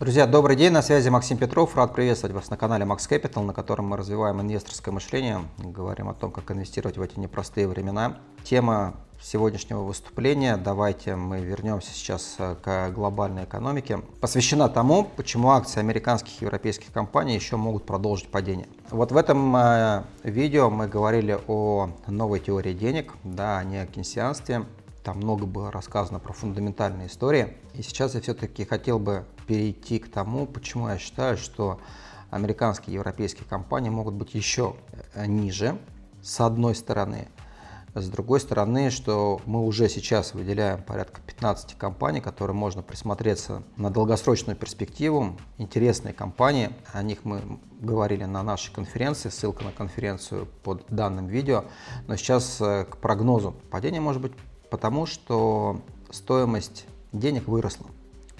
Друзья, добрый день, на связи Максим Петров. Рад приветствовать вас на канале Max Capital, на котором мы развиваем инвесторское мышление, говорим о том, как инвестировать в эти непростые времена. Тема сегодняшнего выступления, давайте мы вернемся сейчас э, к глобальной экономике, посвящена тому, почему акции американских и европейских компаний еще могут продолжить падение. Вот в этом э, видео мы говорили о новой теории денег, да, а не о кейнсианстве. Там много было рассказано про фундаментальные истории. И сейчас я все-таки хотел бы перейти к тому, почему я считаю, что американские и европейские компании могут быть еще э, ниже, с одной стороны. С другой стороны, что мы уже сейчас выделяем порядка 15 компаний, которые можно присмотреться на долгосрочную перспективу. Интересные компании, о них мы говорили на нашей конференции, ссылка на конференцию под данным видео. Но сейчас э, к прогнозу. Падение может быть потому что стоимость денег выросла.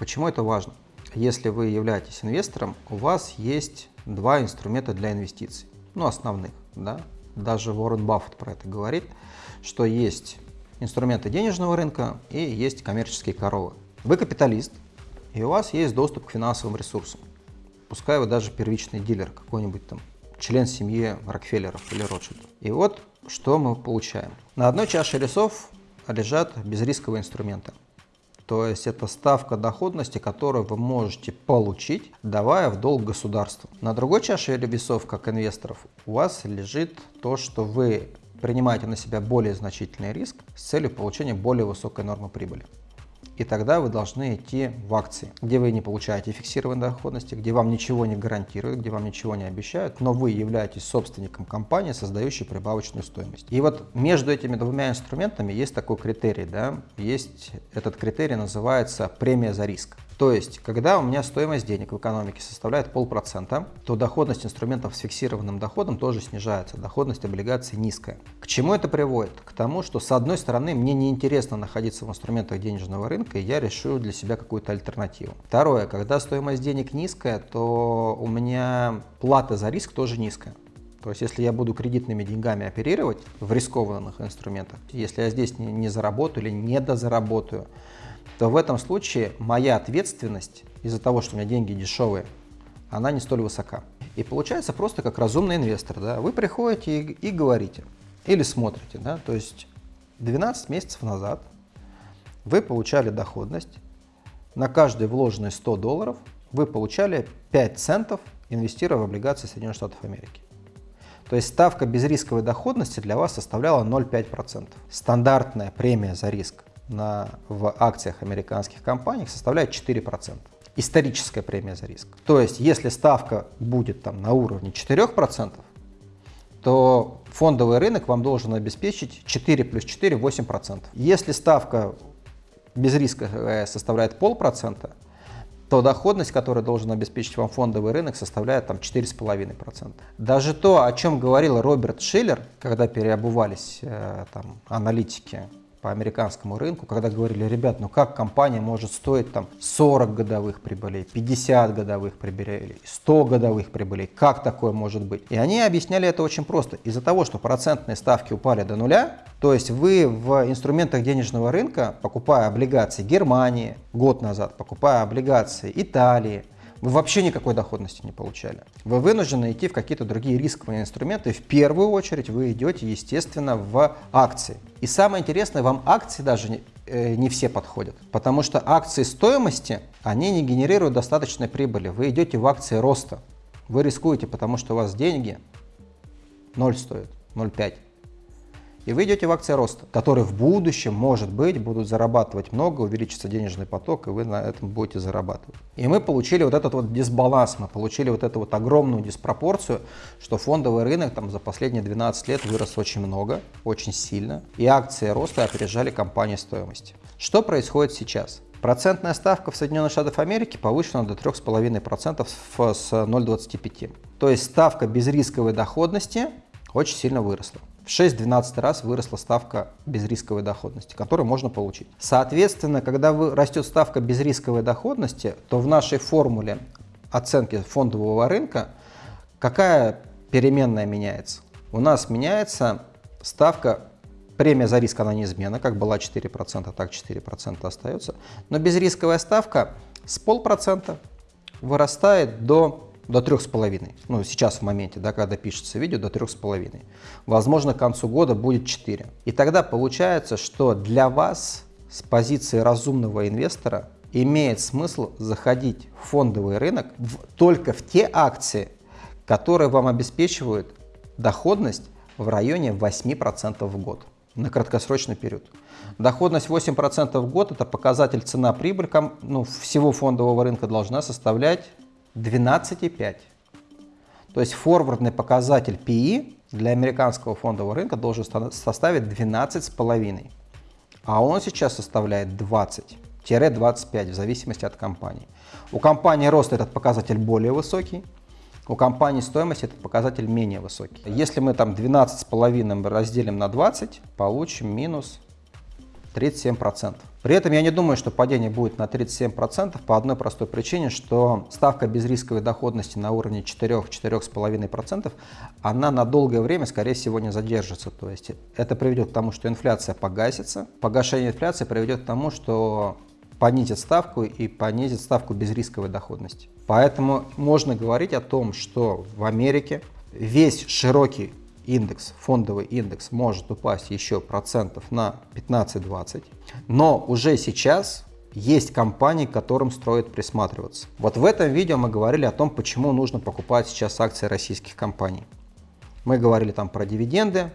Почему это важно? Если вы являетесь инвестором, у вас есть два инструмента для инвестиций, ну основных, да, даже Уоррен Баффет про это говорит, что есть инструменты денежного рынка и есть коммерческие коровы. Вы капиталист, и у вас есть доступ к финансовым ресурсам. Пускай вы даже первичный дилер, какой-нибудь там член семьи Рокфеллеров или Ротшильдов. И вот что мы получаем. На одной чаше весов лежат безрисковые инструменты. То есть это ставка доходности, которую вы можете получить, давая в долг государству. На другой чаше весов, как инвесторов, у вас лежит то, что вы принимаете на себя более значительный риск с целью получения более высокой нормы прибыли и тогда вы должны идти в акции, где вы не получаете фиксированной доходности, где вам ничего не гарантируют, где вам ничего не обещают, но вы являетесь собственником компании, создающей прибавочную стоимость. И вот между этими двумя инструментами есть такой критерий, да, есть этот критерий называется премия за риск. То есть, когда у меня стоимость денег в экономике составляет полпроцента, то доходность инструментов с фиксированным доходом тоже снижается, доходность облигаций низкая. К чему это приводит? К тому, что с одной стороны мне неинтересно находиться в инструментах денежного рынка, и я решу для себя какую-то альтернативу. Второе, когда стоимость денег низкая, то у меня плата за риск тоже низкая. То есть, если я буду кредитными деньгами оперировать в рискованных инструментах, если я здесь не, не заработаю или не дозаработаю, то в этом случае моя ответственность из-за того, что у меня деньги дешевые, она не столь высока. И получается просто как разумный инвестор. Да? Вы приходите и, и говорите, или смотрите. Да? То есть 12 месяцев назад вы получали доходность, на каждые вложенные 100 долларов вы получали 5 центов, инвестируя в облигации Соединенных Штатов Америки. То есть ставка безрисковой доходности для вас составляла 0,5%. Стандартная премия за риск на, в акциях американских компаний составляет 4%. Историческая премия за риск. То есть, если ставка будет там на уровне 4%, то фондовый рынок вам должен обеспечить 4 плюс 4 – 8%. Если ставка без риска э, составляет полпроцента, то доходность, которую должен обеспечить вам фондовый рынок, составляет там 4,5%. Даже то, о чем говорил Роберт Шиллер, когда переобувались э, там, аналитики по американскому рынку, когда говорили, ребят, ну как компания может стоить там 40 годовых прибылей, 50 годовых прибылей, 100 годовых прибылей, как такое может быть? И они объясняли это очень просто. Из-за того, что процентные ставки упали до нуля, то есть вы в инструментах денежного рынка, покупая облигации Германии год назад, покупая облигации Италии, вы вообще никакой доходности не получали. Вы вынуждены идти в какие-то другие рисковые инструменты. В первую очередь вы идете, естественно, в акции. И самое интересное, вам акции даже не, э, не все подходят, потому что акции стоимости, они не генерируют достаточной прибыли. Вы идете в акции роста. Вы рискуете, потому что у вас деньги 0 стоят, 0,5 и вы идете в акции роста, которые в будущем, может быть, будут зарабатывать много, увеличится денежный поток, и вы на этом будете зарабатывать. И мы получили вот этот вот дисбаланс, мы получили вот эту вот огромную диспропорцию, что фондовый рынок там за последние 12 лет вырос очень много, очень сильно, и акции роста опережали компании стоимости. Что происходит сейчас? Процентная ставка в Соединенных Штатах Америки повышена до 3,5% с 0,25%. То есть ставка безрисковой доходности очень сильно выросла. В 6-12 раз выросла ставка безрисковой доходности, которую можно получить. Соответственно, когда растет ставка безрисковой доходности, то в нашей формуле оценки фондового рынка какая переменная меняется? У нас меняется ставка Премия за риск, она неизменна, как была 4%, так 4% остается. Но безрисковая ставка с полпроцента вырастает до до 3,5. Ну, сейчас в моменте, да, когда пишется видео, до 3,5. Возможно, к концу года будет 4. И тогда получается, что для вас с позиции разумного инвестора имеет смысл заходить в фондовый рынок в, только в те акции, которые вам обеспечивают доходность в районе 8% в год на краткосрочный период. Доходность 8% в год – это показатель цена-прибыль ну, всего фондового рынка должна составлять 12,5. То есть форвардный показатель PE для американского фондового рынка должен составить 12,5. А он сейчас составляет 20-25 в зависимости от компании. У компании рост этот показатель более высокий, у компании стоимость этот показатель менее высокий. Если мы там 12,5 разделим на 20, получим минус 37%. При этом я не думаю, что падение будет на 37% по одной простой причине, что ставка безрисковой доходности на уровне 4-4,5%, она на долгое время, скорее всего, не задержится. То есть это приведет к тому, что инфляция погасится. Погашение инфляции приведет к тому, что понизит ставку и понизит ставку безрисковой доходности. Поэтому можно говорить о том, что в Америке весь широкий индекс, фондовый индекс может упасть еще процентов на 15-20, но уже сейчас есть компании, к которым стоит присматриваться. Вот в этом видео мы говорили о том, почему нужно покупать сейчас акции российских компаний. Мы говорили там про дивиденды,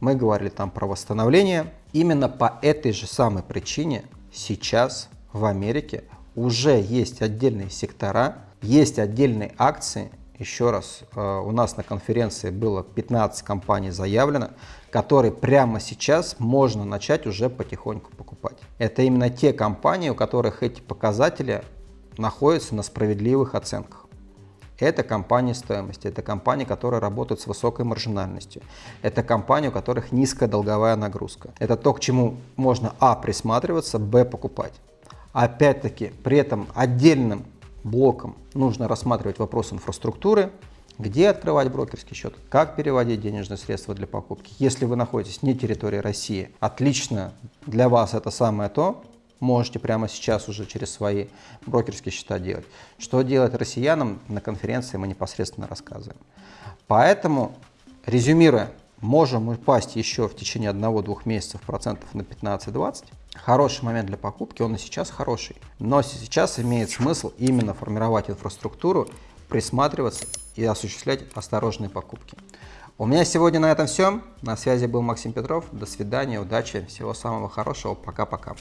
мы говорили там про восстановление. Именно по этой же самой причине сейчас в Америке уже есть отдельные сектора, есть отдельные акции. Еще раз, э, у нас на конференции было 15 компаний заявлено, которые прямо сейчас можно начать уже потихоньку покупать. Это именно те компании, у которых эти показатели находятся на справедливых оценках. Это компании стоимости, это компании, которые работают с высокой маржинальностью, это компании, у которых низкая долговая нагрузка. Это то, к чему можно а. присматриваться, б. покупать. Опять-таки, при этом отдельным блоком нужно рассматривать вопрос инфраструктуры, где открывать брокерский счет, как переводить денежные средства для покупки. Если вы находитесь не территории России, отлично для вас это самое то, можете прямо сейчас уже через свои брокерские счета делать. Что делать россиянам на конференции мы непосредственно рассказываем. Поэтому, резюмируя, можем упасть еще в течение одного-двух месяцев процентов на 15-20, хороший момент для покупки, он и сейчас хороший. Но сейчас имеет смысл именно формировать инфраструктуру, присматриваться и осуществлять осторожные покупки. У меня сегодня на этом все. На связи был Максим Петров. До свидания, удачи, всего самого хорошего. Пока-пока.